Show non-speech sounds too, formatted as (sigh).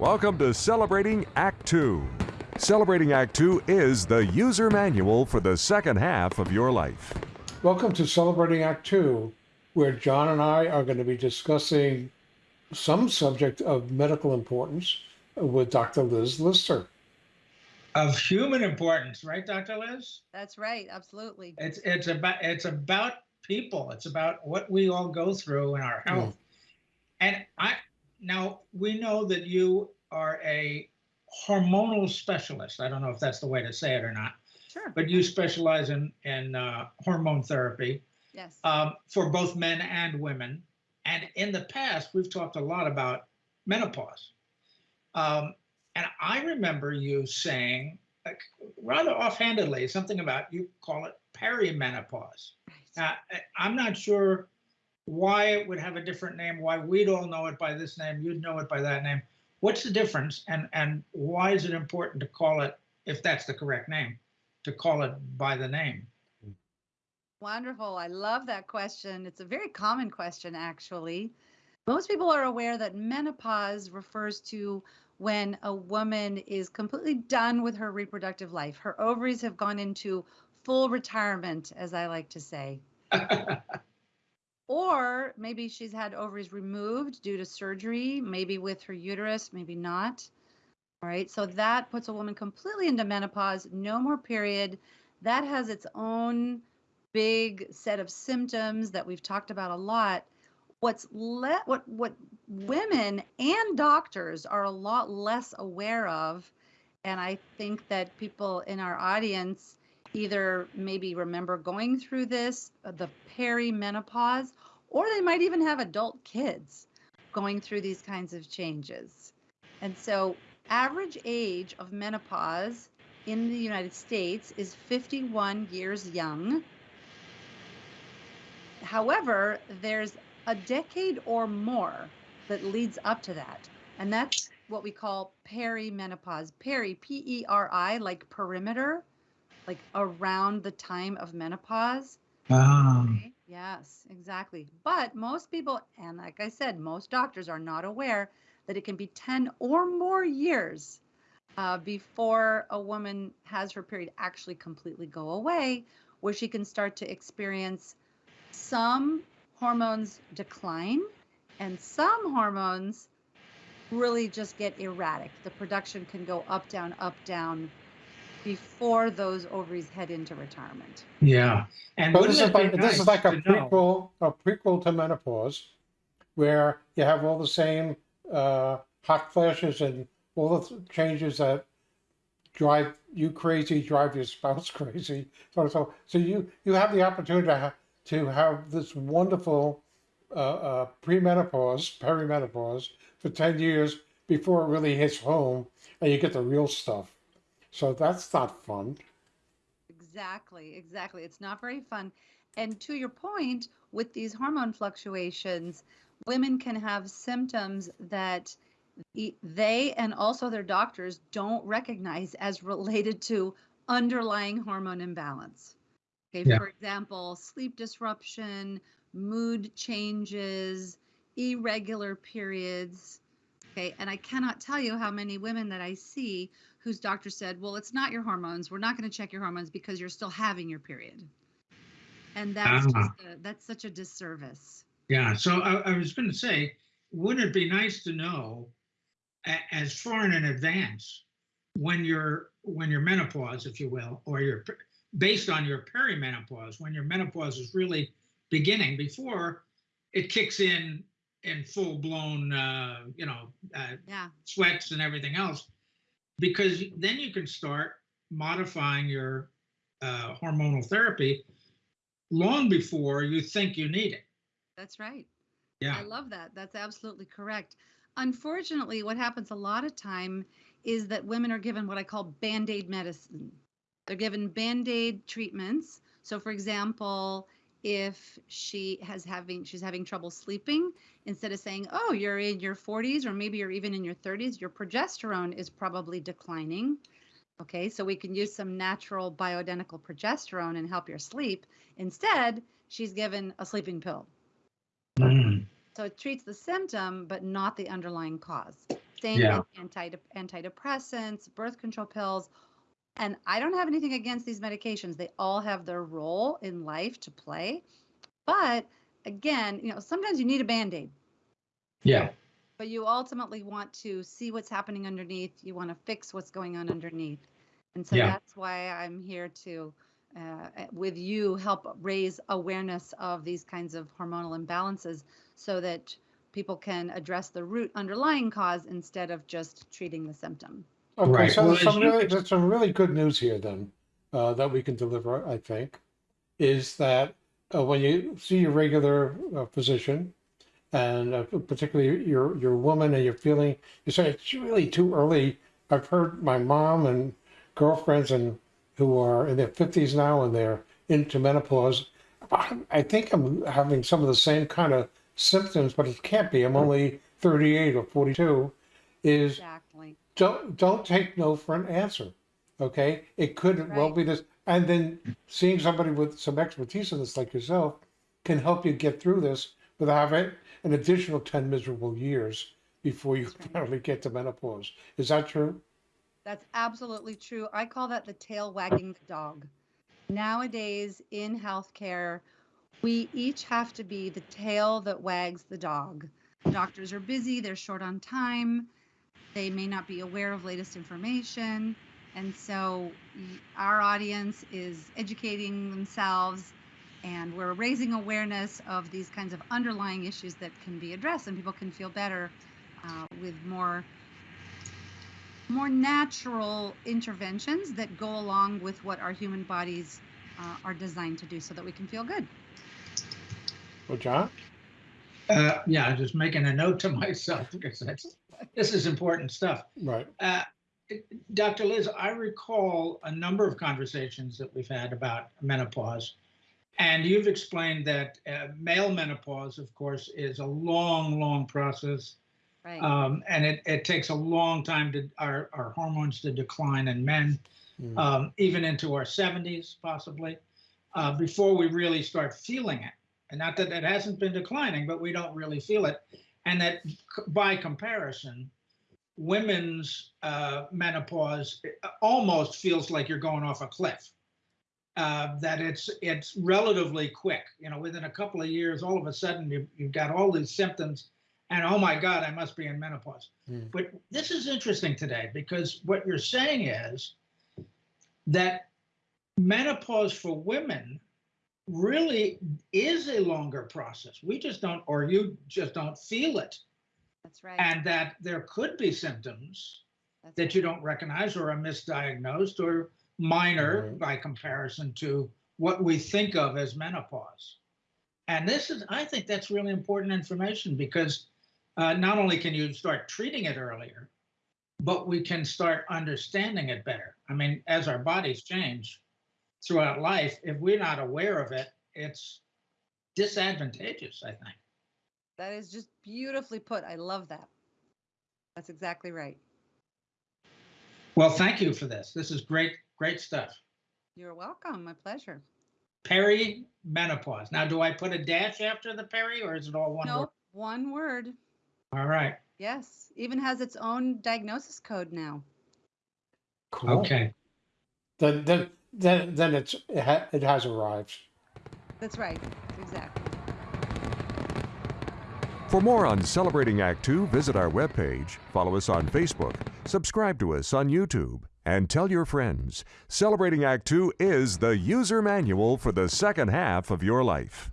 Welcome to Celebrating Act Two. Celebrating Act Two is the user manual for the second half of your life. Welcome to Celebrating Act Two, where John and I are going to be discussing some subject of medical importance with Dr. Liz Lister. Of human importance, right, Dr. Liz? That's right, absolutely. It's it's about it's about people. It's about what we all go through in our health. Hmm. And I now we know that you are a hormonal specialist. I don't know if that's the way to say it or not, Sure. but you specialize in in uh, hormone therapy Yes. um, for both men and women. And in the past, we've talked a lot about menopause. Um, and I remember you saying, like, rather offhandedly, something about you call it perimenopause. Right. I- I'm not sure why it would have a different name, why we'd all know it by this name, you'd know it by that name. What's the difference and, and why is it important to call it, if that's the correct name, to call it by the name? Wonderful. I love that question. It's a very common question, actually. Most people are aware that menopause refers to when a woman is completely done with her reproductive life. Her ovaries have gone into full retirement, as I like to say. (laughs) Or maybe she's had ovaries removed due to surgery, maybe with her uterus, maybe not. All right. So that puts a woman completely into menopause, no more period. That has its own big set of symptoms that we've talked about a lot. What's let what what women and doctors are a lot less aware of, and I think that people in our audience either maybe remember going through this, uh, the perimenopause, or they might even have adult kids going through these kinds of changes. And so, average age of menopause in the United States is 51 years young. However, there's a decade or more that leads up to that. And that's what we call perimenopause. Peri, P E R I, like perimeter, like around the time of menopause. Um, Okay, Yes, exactly. But most people, and like I said, most doctors are not aware that it can be 10 or more years uh, before a woman has her period actually completely go away, where she can start to experience some hormones decline and some hormones really just get erratic. The production can go up, down, up, down before those ovaries head into retirement. yeah. And But wouldn't this is it be like this is like a to know- prequel, a prequel to menopause, where you have all the same uh, hot flashes and all the th- changes that drive you crazy, drive your spouse (laughs) crazy. So so so you you have the opportunity to have, to have this wonderful uh, uh, premenopause, perimenopause for ten years before it really hits home, and you get the real stuff. So that's not fun. Exactly, exactly. It's not very fun. And to your point, with these hormone fluctuations, women can have symptoms that e- they and also their doctors don't recognize as related to underlying hormone imbalance. Okay, Yeah. for example, sleep disruption, mood changes, irregular periods. Okay, and I cannot tell you how many women that I see whose doctor said, "Well, it's not your hormones. We're not going to check your hormones because you're still having your period." And that's just a, that's such a disservice. Yeah, so I, I was going to say, wouldn't it be nice to know a, as far in advance when your when your menopause, if you will, or your based on your perimenopause, when your menopause is really beginning before it kicks in in full blown, uh, you know, uh, Yeah, sweats and everything else, because then you can start modifying your uh, hormonal therapy long before you think you need it. that's right. Yeah. I love that. That's absolutely correct. Unfortunately, what happens a lot of time is that women are given what I call band-aid medicine. They're given band-aid treatments. So for example, if she has having she's having trouble sleeping, instead of saying, "Oh, you're in your 40s or maybe you're even in your 30s, your progesterone is probably declining." Okay, so we can use some natural bioidentical progesterone and help your sleep. Instead, she's given a sleeping pill. Mm. So it treats the symptom, but not the underlying cause. Same Yeah. with anti- antidepressants, birth control pills. And I don't have anything against these medications. They all have their role in life to play. But again, you know, sometimes you need a band aid, Yeah. but you ultimately want to see what's happening underneath. You want to fix what's going on underneath. And so Yeah. that's why I'm here to, uh, with you, help raise awareness of these kinds of hormonal imbalances so that people can address the root underlying cause instead of just treating the symptom. Okay, Right. so Well, there's some you- really, there's some really good news here then, uh, that we can deliver, I think, is that uh, when you see your regular uh, physician, and uh, particularly you're you're woman and you're feeling you say it's really too early. I've heard my mom and girlfriends and who are in their fifties now and they're into menopause. I I think I'm having some of the same kind of symptoms, but it can't be. I'm only 38 or 42. Is Exactly. Don't don't take no for an answer okay it could well be this and then seeing somebody with some expertise in this like yourself can help you get through this without having an additional 10 miserable years before you right. finally get to menopause is that true That's absolutely true. I call that the tail wagging the dog. Nowadays in healthcare, we each have to be the tail that wags the dog. Doctors are busy, they're short on time, they may not be aware of latest information. And so our audience is educating themselves and we're raising awareness of these kinds of underlying issues that can be addressed and people can feel better uh, with more more natural interventions that go along with what our human bodies uh, are designed to do so that we can feel good. well john Uh, yeah, I'm just making a note to (laughs) myself because that's, this is important stuff. right Uh, Dr. Liz, I recall a number of conversations that we've had about menopause. And you've explained that uh, male menopause, of course, is a long, long process. Right. Um, and it, it takes a long time to our, our hormones to decline in men, Mm. um, even into our 70s, possibly, uh, before we really start feeling it. And not that it hasn't been declining, but we don't really feel it. And that by comparison, women's uh, menopause uh, almost feels like you're going off a cliff. Uh, that it's it's relatively quick. You know, within a couple of years, all of a sudden you, you've got all these symptoms, and oh my God, I must be in menopause. Hmm. But this is interesting today because what you're saying is that menopause for women really is a longer process. We just don't, or you just don't feel it That's right. and that there could be symptoms That's that right. you don't recognize or are misdiagnosed or minor Right. by comparison to what we think of as menopause. And this is, I think that's really important information because uh, not only can you start treating it earlier, but we can start understanding it better. I mean, as our bodies change throughout life, if we're not aware of it, it's disadvantageous, I think. That is just beautifully put. I love that. That's exactly right. Well, thank you for this. This is great, great stuff. You're welcome. My pleasure. Perimenopause. Now, do I put a dash after the peri or is it all one word? Nope. One word. All right. Yes. Even has its own diagnosis code now. cool Okay. then then then then it's it, ha- it has arrived That's right. Exactly. For more on Celebrating Act Two, visit our webpage, follow us on Facebook, subscribe to us on YouTube, and tell your friends. Celebrating Act Two is the user manual for the second half of your life.